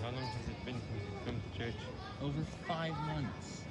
How long has it been since you've come to church? Over five months.